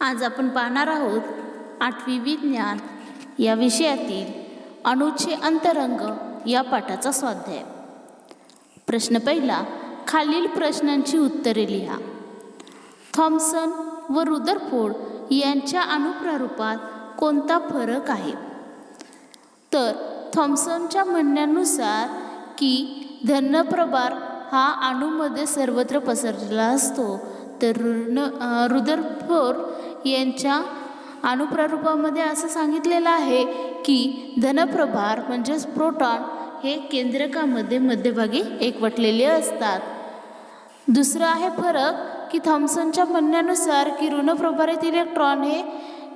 आज आपण पाहणार आहोत आठवी विज्ञान या विषयातील अणूचे अंतरंग या पाठाचा स्वाध्याय. प्रश्न पहिला खालील प्रश्नांची उत्तरे लिहा. थॉम्सन व रुदरफोर्ड यांच्या अणुप्रारूपात कोणता फरक आहे? तर थॉम्सनच्या म्हणण्यानुसार की धनप्रभार हा अणूमध्ये सर्वत्र पसरलेला असतो तर रुन रुदरफोर्ड यांच्या अनुप्रारूपामध्ये असं सांगितलेलं आहे की धनप्रभार म्हणजेच प्रोटॉन हे केंद्रकामध्ये मध्यभागी एकवटलेले असतात. दुसरं आहे फरक की थॉम्सनच्या म्हणण्यानुसार की ऋणप्रभारित इलेक्ट्रॉन हे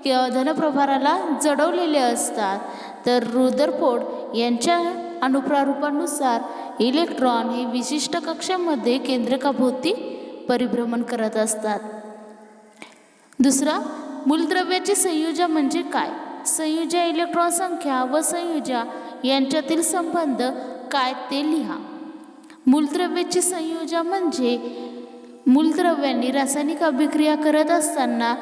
क- धनप्रभाराला जडवलेले असतात. तर रुदरफोर्ड यांच्या अनुप्रारूपानुसार इलेक्ट्रॉन हे विशिष्ट कक्षामध्ये केंद्रकाभोवती परिभ्रमण करत असतात. दुसरा मूलद्रव्याची संयुजा म्हणजे काय? संयुजा इलेक्ट्रॉन संख्या व संयुजा यांच्यातील संबंध काय ते लिहा. मूलद्रव्याची संयुजा म्हणजे मूलद्रव्यांनी रासायनिक अभिक्रिया करत असताना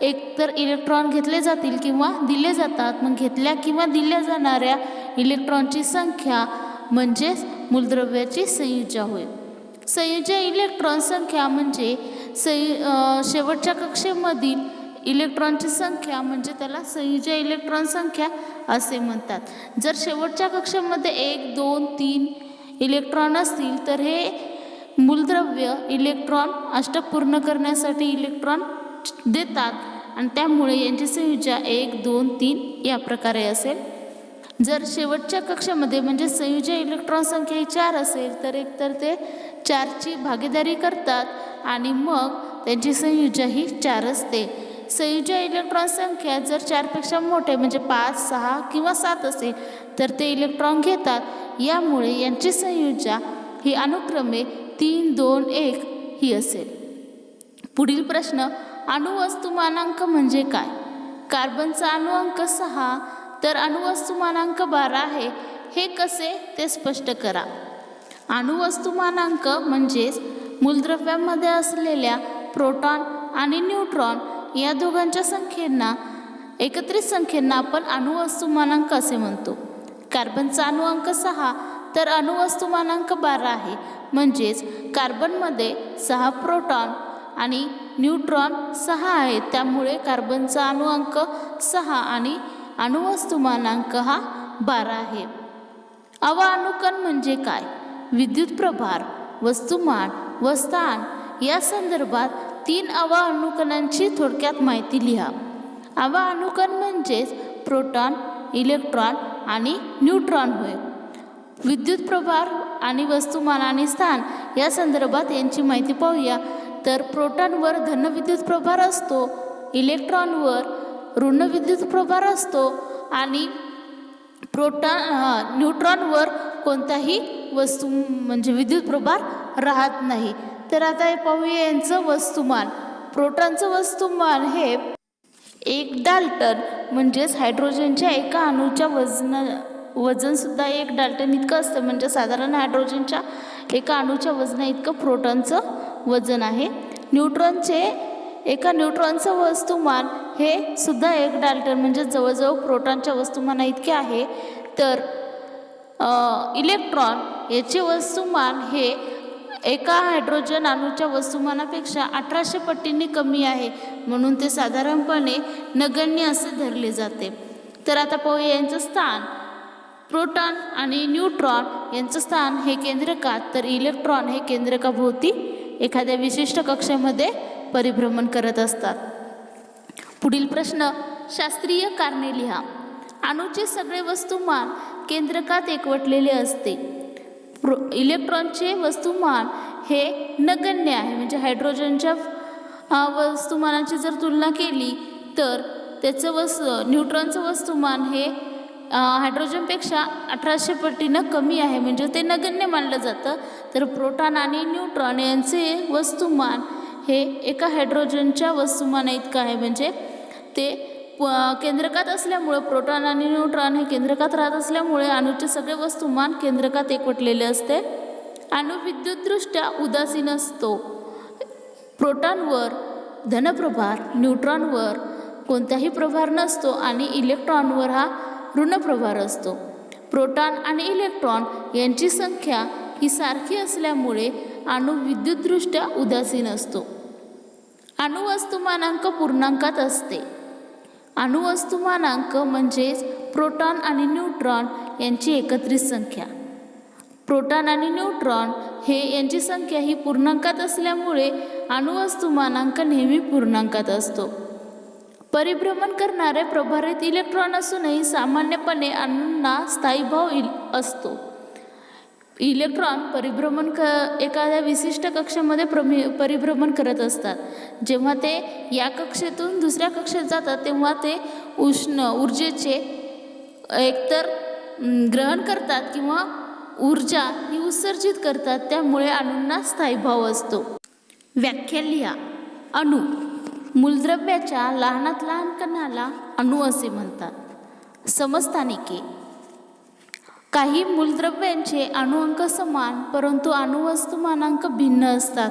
एकतर इलेक्ट्रॉन घेतले जातील किंवा दिले जातात. मग घेतल्या किंवा दिल्या जाणाऱ्या इलेक्ट्रॉनची संख्या म्हणजेच मूलद्रव्याची संयुजा होय. संयुजा इलेक्ट्रॉन संख्या म्हणजे सई शेवटच्या कक्षेमधील इलेक्ट्रॉनची संख्या म्हणजे त्याला संयुजा इलेक्ट्रॉन संख्या असे म्हणतात. जर शेवटच्या कक्षेमध्ये एक दोन तीन इलेक्ट्रॉन असतील तर हे मूलद्रव्य इलेक्ट्रॉन अष्टक पूर्ण करण्यासाठी इलेक्ट्रॉन देतात. आणि त्यामुळे यांची संयुजा एक दोन तीन या प्रकारे असेल. जर शेवटच्या कक्षामध्ये म्हणजे संयुजा इलेक्ट्रॉन संख्या ही चार असेल तर एकतर ते चारची भागीदारी करतात आणि मग त्यांची संयुजा ही चार असते. संयुजा इलेक्ट्रॉन संख्या जर चारपेक्षा मोठे म्हणजे पाच सहा किंवा सात असेल तर ते इलेक्ट्रॉन घेतात. यामुळे यांची संयुजा ही अनुक्रमे तीन दोन एक ही असेल. पुढील प्रश्न अणुवस्तुमानांक म्हणजे काय? कार्बनचा अणुअंक सहा तर अणुवस्तुमानांक बारा आहे. हे कसे? ते स्पष्ट करा. अणुवस्तुमानांक म्हणजेच मूलद्रव्यामध्ये असलेल्या प्रोटॉन आणि न्यूट्रॉन या दोघांच्या संख्येंना एकत्रित संख्येंना आपण अणुवस्तुमानांक असे म्हणतो. कार्बनचा अणुअंक सहा तर अणुवस्तुमानांक बारा आहे. म्हणजेच कार्बनमध्ये सहा प्रोटॉन आणि न्यूट्रॉन सहा आहेत. त्यामुळे कार्बनचा अणुअंक सहा आणि अणुवस्तुमानांक हा बारा आहे. अवाअणुकण म्हणजे काय? विद्युत प्रभार वस्तुमान व स्थान या संदर्भात तीन अवाअणुकणांची थोडक्यात माहिती लिहा. अवाअणुकण म्हणजेच प्रोटॉन इलेक्ट्रॉन आणि न्यूट्रॉन होय. विद्युत प्रभार आणि वस्तुमान आणि स्थान या संदर्भात यांची माहिती पाहूया. तर प्रोटॉनवर धन विद्युत प्रभार असतो इलेक्ट्रॉनवर ऋण विद्युत प्रभार असतो आणि प्रोटॉन न्यूट्रॉनवर कोणताही वस्तू म्हणजे विद्युत प्रभार राहत नाही. तर आता हे पाहूया यांचं वस्तुमान. प्रोटॉनचं वस्तुमान हे एक डाल्टन म्हणजेच हायड्रोजनच्या एका अणूच्या वजन वजनसुद्धा एक डाल्टन इतकं असतं म्हणजे साधारण हायड्रोजनच्या एका अणूच्या वजना इतकं प्रोटॉनचं वजन आहे. न्यूट्रॉनचे एका न्यूट्रॉनचं वस्तुमान हे सुद्धा एक डाल्टन म्हणजे जवळजवळ प्रोटॉनच्या वस्तुमाना इतके आहे. तर इलेक्ट्रॉन याचे वस्तुमान हे एका हायड्रोजन अणूच्या वस्तुमानापेक्षा अठराशे पटींनी कमी आहे म्हणून ते साधारणपणे नगण्य असे धरले जाते. तर आता पाहूया यांचं स्थान. प्रोटॉन आणि न्यूट्रॉन यांचं स्थान हे केंद्रकात तर इलेक्ट्रॉन हे केंद्रकाभोवती एखाद्या विशिष्ट कक्षेमध्ये परिभ्रमण करत असतात. पुढील प्रश्न शास्त्रीय कारणे लिहा. अणूचे सगळे वस्तुमान केंद्रकात एकवटलेले असते. प्रो इलेक्ट्रॉनचे वस्तुमान हे नगण्य आहे म्हणजे हायड्रोजनच्या वस्तुमानाची जर तुलना केली तर त्याचं वस न्यूट्रॉनचं वस्तुमान हे हायड्रोजनपेक्षा अठराशे पटीनं कमी आहे म्हणजे ते नगण्य मानलं जातं. तर प्रोटॉन आणि न्यूट्रॉन यांचे वस्तुमान हे एका हायड्रोजनच्या वस्तुमाना इतकं आहे. म्हणजे ते प- केंद्रकात असल्यामुळं प्रोटॉन आणि न्यूट्रॉन हे केंद्रकात राहत असल्यामुळे अणूचे सगळे वस्तुमान केंद्रकात एकवटलेले असते. अणू विद्युतदृष्ट्या उदासीन असतो. प्रोटॉनवर धनप्रभार न्यूट्रॉनवर कोणताही प्रभार नसतो आणि इलेक्ट्रॉनवर हा ऋणप्रभार असतो. प्रोटॉन आणि इलेक्ट्रॉन यांची संख्या ही सारखी असल्यामुळे अणू विद्युतदृष्ट्या उदासीन असतो. अणुवस्तुमानांक पूर्णांकात असते. अणुवस्तुमानांक म्हणजेच प्रोटॉन आणि न्यूट्रॉन यांची एकत्रित संख्या. प्रोटॉन आणि न्यूट्रॉन हे यांची संख्या ही पूर्णांकात असल्यामुळे अणुवस्तुमानांक नेहमी पूर्णांकात असतो. परिभ्रमण करणारे प्रभारित इलेक्ट्रॉन असूनही सामान्यपणे अणूंना स्थायीभाव इल असतो. इलेक्ट्रॉन परिभ्रमण क एखाद्या विशिष्ट कक्षेमध्ये प्रमि परिभ्रमण करत असतात. जेव्हा ते या कक्षेतून दुसऱ्या कक्षेत जातात तेव्हा ते उष्ण ऊर्जेचे एकतर ग्रहण करतात किंवा ऊर्जा ही उत्सर्जित करतात त्यामुळे अणूंना स्थायीभाव असतो. व्याख्या लिहा. अणू मूलद्रव्याच्या लहानात लहान कणाला अणू असे म्हणतात. समस्थानिके काही मूलद्रव्यांचे अणुअंक समान परंतु अणुवस्तुमानांक भिन्न असतात.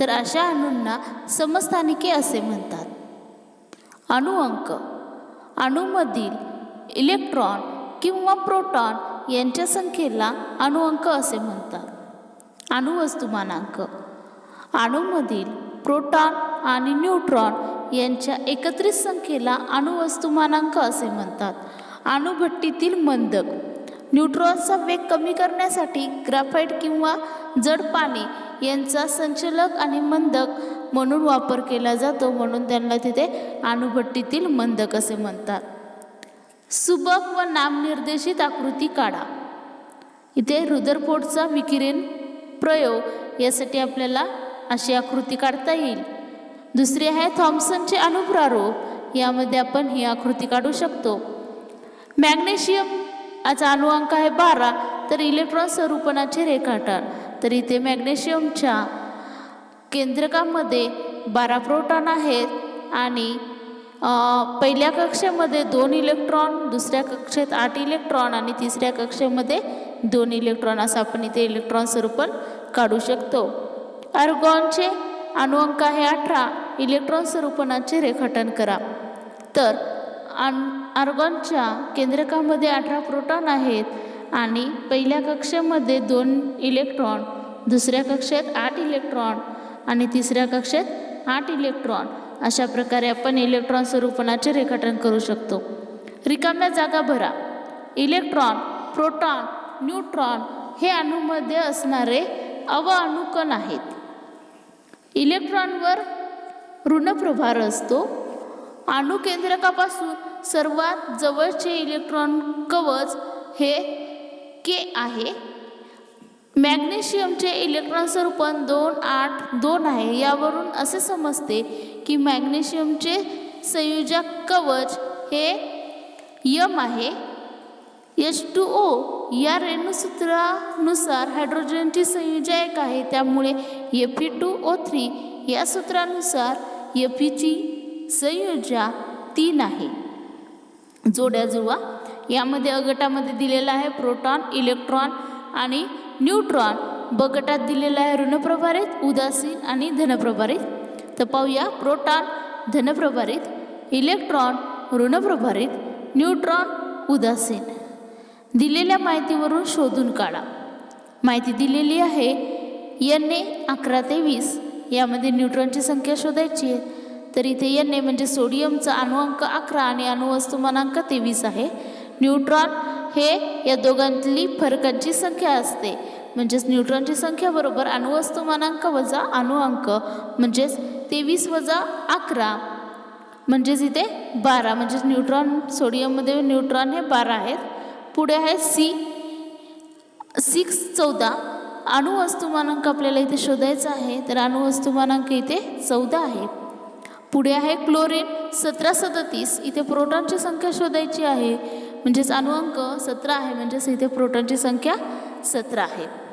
तर अशा अणूंना समस्थानिके असे म्हणतात. अणुअंक. अणूमधील इलेक्ट्रॉन किंवा प्रोटॉन यांच्या संख्येला अणुअंक असे म्हणतात. अणुवस्तुमानांक. अणूमधील प्रोटॉन आणि न्यूट्रॉन यांच्या एकत्रित संख्येला अणुवस्तुमानांक असे म्हणतात. अणुभट्टीतील मंदक. न्यूट्रॉनचा वेग कमी करण्यासाठी ग्राफाईट किंवा जड पाणी यांचा संचलक आणि मंदक म्हणून वापर केला जातो म्हणून त्यांना तिथे अणुभट्टीतील मंदक असे म्हणतात. सुबक व नामनिर्देशित आकृती काढा. इथे रुदरफोर्डचा विकिरण प्रयोग यासाठी आपल्याला अशी आकृती काढता येईल. दुसरी आहे थॉम्सनचे अणुप्रारूप यामध्ये आपण ही आकृती काढू शकतो. मॅग्नेशियम याचा अणुअंक आहे बारा तर इलेक्ट्रॉन स्वरूपणाचे रेखाटन तर इथे मॅग्नेशियमच्या केंद्रकामध्ये बारा प्रोटॉन आहेत आणि पहिल्या कक्षेमध्ये दोन इलेक्ट्रॉन दुसऱ्या कक्षेत आठ इलेक्ट्रॉन आणि तिसऱ्या कक्षेमध्ये दोन इलेक्ट्रॉन असं आपण इथे इलेक्ट्रॉन स्वरूपण काढू शकतो. अर्गॉनचे अणुअंक आहे अठरा इलेक्ट्रॉन स्वरूपणाचे रेखाटन करा. तर आर्गॉनच्या केंद्रकामध्ये अठरा प्रोटॉन आहेत आणि पहिल्या कक्षेमध्ये दोन इलेक्ट्रॉन दुसऱ्या कक्षेत आठ इलेक्ट्रॉन आणि तिसऱ्या कक्षेत आठ इलेक्ट्रॉन. अशा प्रकारे आपण इलेक्ट्रॉन स्वरूपणाचे रेखाटन करू शकतो. रिकाम्या जागा भरा. इलेक्ट्रॉन प्रोटॉन न्यूट्रॉन हे अणूमध्ये असणारे अवअणुकण आहेत. इलेक्ट्रॉनवर ऋणप्रभार असतो. अणुकेंद्रकापासून सर्वात जवळचे इलेक्ट्रॉन कवच हे के आहे. मॅग्नेशियमचे इलेक्ट्रॉन स्वरूपण दोन आठ दोन आहे. यावरून असे समजते की मॅग्नेशियमचे संयोजक कवच हे यम आहे. एच टू ओ या रेणूसूत्रानुसार हायड्रोजनची संयोजा एक आहे. त्यामुळे F E two O three या सूत्रानुसार एफ ईची संयोजा तीन आहे. जोड्या जुळवा. यामध्ये अ गटामध्ये दिलेला आहे प्रोटॉन इलेक्ट्रॉन आणि न्यूट्रॉन. ब गटात दिलेला आहे ऋणप्रभारित उदासीन आणि धनप्रभारित. तर पाहूया प्रोटॉन धनप्रभारित इलेक्ट्रॉन ऋणप्रभारित न्यूट्रॉन उदासीन. दिलेल्या माहितीवरून शोधून काढा. माहिती दिलेली आहे एन ए अकरा ते वीस. यामध्ये न्यूट्रॉनची संख्या शोधायची आहे. तर इथे एन ए म्हणजे सोडियमचा अणुअंक अकरा आणि अणुवस्तुमानांक तेवीस आहे. न्यूट्रॉन हे या दोघांतली फरकांची संख्या असते. म्हणजेच न्यूट्रॉनची संख्या बरोबर अणुवस्तुमानांक वजा अणुअंक म्हणजेच तेवीस वजा अकरा. म्हणजेच इथे बारा म्हणजेच न्यूट्रॉन सोडियममध्ये न्यूट्रॉन हे बारा आहेत. पुढे आहे सी सिक्स चौदा. अणुवस्तुमानांक आपल्याला इथे शोधायचा आहे तर अणुवस्तुमानांक इथे चौदा आहे. पुढे आहे क्लोरीन सतरा सदतीस. इथे प्रोटॉनची संख्या शोधायची आहे. म्हणजेच अणुअंक सतरा आहे. म्हणजेच इथे प्रोटॉनची संख्या सतरा आहे.